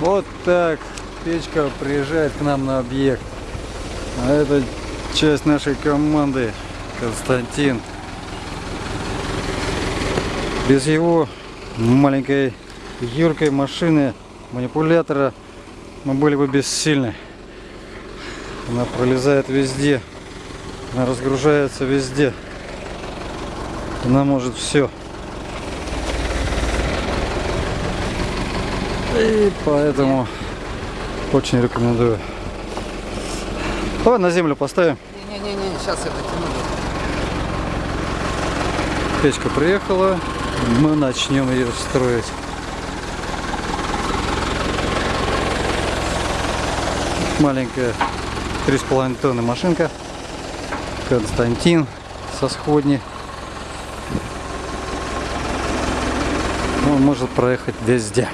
Вот так печка приезжает к нам на объект. А это часть нашей команды Константин. Без его маленькой юркой машины, манипулятора мы были бы бессильны. Она пролезает везде. Она разгружается везде. Она может все. И поэтому очень рекомендую. Давай на землю поставим. Не-не-не, сейчас это тяну. Печка приехала. Мы начнем ее строить. Маленькая 3,5 тонны машинка. Константин со сходни. Он может проехать везде.